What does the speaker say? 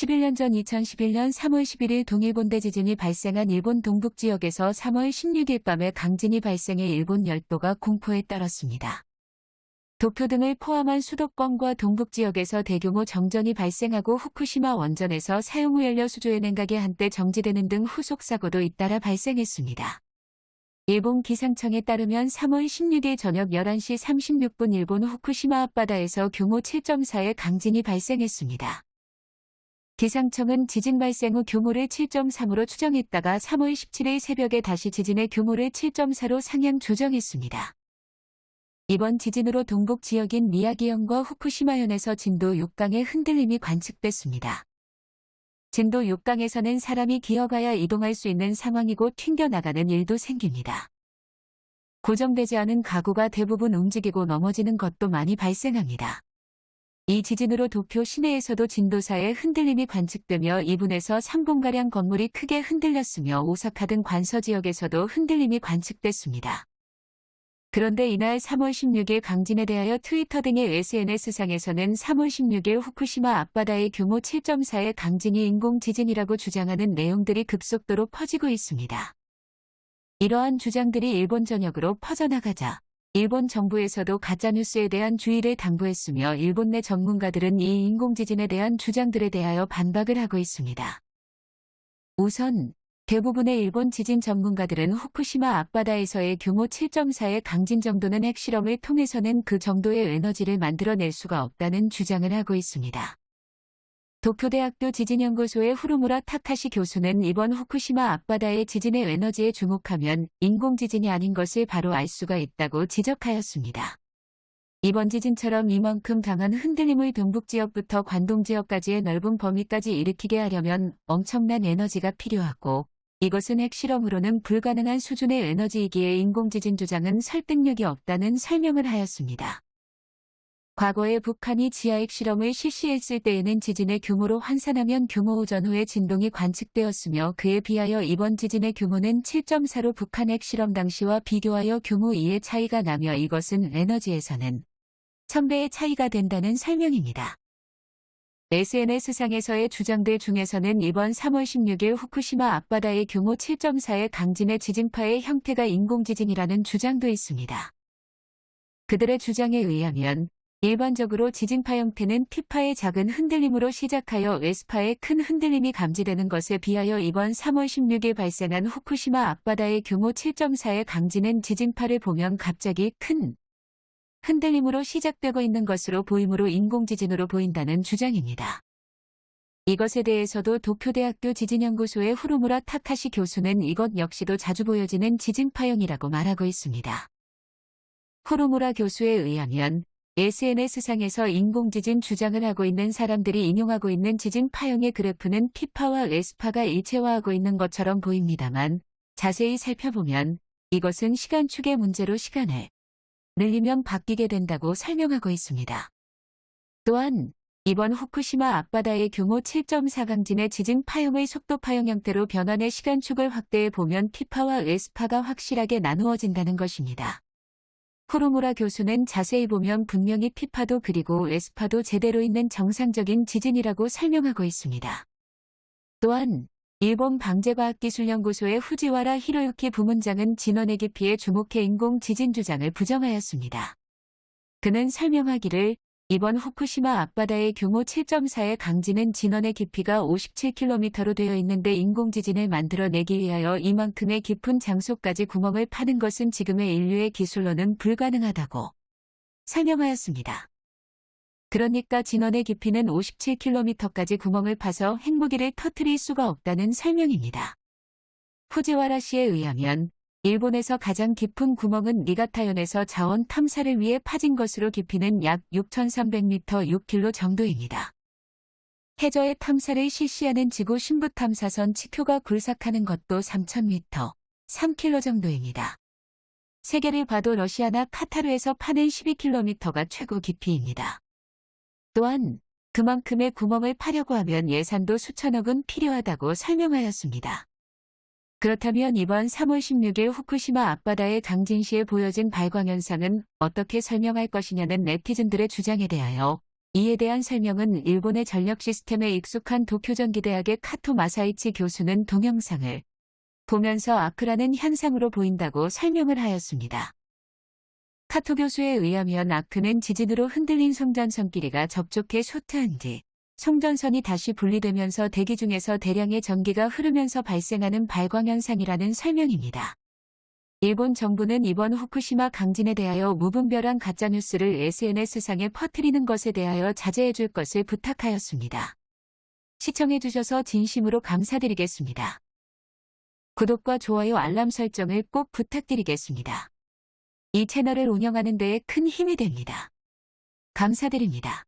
11년 전 2011년 3월 11일 동일본대 지진이 발생한 일본 동북 지역에서 3월 16일 밤에 강진이 발생해 일본 열도가 공포에 떨었습니다. 도쿄 등을 포함한 수도권과 동북 지역에서 대규모 정전이 발생하고 후쿠시마 원전에서 사용후 연료 수조의 냉각이 한때 정지되는 등 후속 사고도 잇따라 발생했습니다. 일본 기상청에 따르면 3월 16일 저녁 11시 36분 일본 후쿠시마 앞바다에서 규모 7.4의 강진이 발생했습니다. 기상청은 지진 발생 후 규모를 7.3으로 추정했다가 3월 17일 새벽에 다시 지진의 규모를 7.4로 상향 조정했습니다. 이번 지진으로 동북 지역인 미야기현과 후쿠시마현에서 진도 6강의 흔들림이 관측됐습니다. 진도 6강에서는 사람이 기어가야 이동할 수 있는 상황이고 튕겨나가는 일도 생깁니다. 고정되지 않은 가구가 대부분 움직이고 넘어지는 것도 많이 발생합니다. 이 지진으로 도쿄 시내에서도 진도 4의 흔들림이 관측되며 2분에서 3분가량 건물이 크게 흔들렸으며 오사카 등 관서 지역에서도 흔들림이 관측됐습니다. 그런데 이날 3월 16일 강진에 대하여 트위터 등의 SNS상에서는 3월 16일 후쿠시마 앞바다의 규모 7.4의 강진이 인공지진이라고 주장하는 내용들이 급속도로 퍼지고 있습니다. 이러한 주장들이 일본 전역으로 퍼져나가자 일본 정부에서도 가짜뉴스에 대한 주의를 당부했으며 일본 내 전문가들은 이 인공지진에 대한 주장들에 대하여 반박을 하고 있습니다. 우선 대부분의 일본 지진 전문가들은 후쿠시마 앞바다에서의 규모 7.4의 강진 정도는 핵실험을 통해서는 그 정도의 에너지를 만들어낼 수가 없다는 주장을 하고 있습니다. 도쿄대학교 지진연구소의 후루무라 타카시 교수는 이번 후쿠시마 앞바다의 지진의 에너지에 주목하면 인공지진이 아닌 것을 바로 알 수가 있다고 지적하였습니다. 이번 지진처럼 이만큼 강한 흔들림을 동북 지역부터 관동 지역까지의 넓은 범위까지 일으키게 하려면 엄청난 에너지가 필요하고 이것은 핵실험으로는 불가능한 수준의 에너지이기에 인공지진 주장은 설득력이 없다는 설명을 하였습니다. 과거에 북한이 지하 핵 실험을 실시했을 때에는 지진의 규모로 환산하면 규모 5 전 후의 진동이 관측되었으며 그에 비하여 이번 지진의 규모는 7.4로 북한 핵 실험 당시와 비교하여 규모 2의 차이가 나며 이것은 에너지에서는 1000배의 차이가 된다는 설명입니다. SNS상에서의 주장들 중에서는 이번 3월 16일 후쿠시마 앞바다의 규모 7.4의 강진의 지진파의 형태가 인공지진이라는 주장도 있습니다. 그들의 주장에 의하면 일반적으로 지진파 형태는 T파의 작은 흔들림으로 시작하여 S파의 큰 흔들림이 감지되는 것에 비하여 이번 3월 16일 발생한 후쿠시마 앞바다의 규모 7.4의 강진은 지진파를 보면 갑자기 큰 흔들림으로 시작되고 있는 것으로 보이므로 인공지진으로 보인다는 주장입니다. 이것에 대해서도 도쿄대학교 지진연구소의 후루무라 타카시 교수는 이것 역시도 자주 보여지는 지진파형이라고 말하고 있습니다. 후루무라 교수에 의하면 SNS상에서 인공지진 주장을 하고 있는 사람들이 인용하고 있는 지진 파형의 그래프는 P파와 S파가 일체화하고 있는 것처럼 보입니다만 자세히 살펴보면 이것은 시간축의 문제로 시간을 늘리면 바뀌게 된다고 설명하고 있습니다. 또한 이번 후쿠시마 앞바다의 규모 7.4 강진의 지진 파형의 속도 파형 형태로 변환의 시간축을 확대해 보면 P파와 S파가 확실하게 나누어진다는 것입니다. 후루무라 교수는 자세히 보면 분명히 P파도 그리고 S파도 제대로 있는 정상적인 지진이라고 설명하고 있습니다. 또한 일본 방재과학기술연구소의 후지와라 히로유키 부문장은 진원의 깊이에 주목해 인공 지진 주장을 부정하였습니다. 그는 설명하기를 이번 후쿠시마 앞바다의 규모 7.4의 강진은 진원의 깊이가 57km로 되어 있는데 인공지진을 만들어내기 위하여 이만큼의 깊은 장소까지 구멍을 파는 것은 지금의 인류의 기술로는 불가능하다고 설명하였습니다. 그러니까 진원의 깊이는 57km까지 구멍을 파서 핵무기를 터트릴 수가 없다는 설명입니다. 후지와라 씨에 의하면 일본에서 가장 깊은 구멍은 니가타현에서 자원 탐사를 위해 파진 것으로 깊이는 약 6,300m 6km 정도입니다. 해저의 탐사를 실시하는 지구 신부 탐사선 치표가 굴삭하는 것도 3,000m, 3km 정도입니다. 세계를 봐도 러시아나 카타르에서 파는 12km가 최고 깊이입니다. 또한 그만큼의 구멍을 파려고 하면 예산도 수천억은 필요하다고 설명하였습니다. 그렇다면 이번 3월 16일 후쿠시마 앞바다의 강진 시에 보여진 발광현상은 어떻게 설명할 것이냐는 네티즌들의 주장에 대하여 이에 대한 설명은 일본의 전력 시스템에 익숙한 도쿄전기대학의 카토 마사이치 교수는 동영상을 보면서 아크라는 현상으로 보인다고 설명을 하였습니다. 카토 교수에 의하면 아크는 지진으로 흔들린 송전선 끼리가 접촉해 쇼트한 뒤 송전선이 다시 분리되면서 대기 중에서 대량의 전기가 흐르면서 발생하는 발광 현상이라는 설명입니다. 일본 정부는 이번 후쿠시마 강진에 대하여 무분별한 가짜뉴스를 SNS상에 퍼뜨리는 것에 대하여 자제해 줄 것을 부탁하였습니다. 시청해 주셔서 진심으로 감사드리겠습니다. 구독과 좋아요 알람 설정을 꼭 부탁드리겠습니다. 이 채널을 운영하는 데에 큰 힘이 됩니다. 감사드립니다.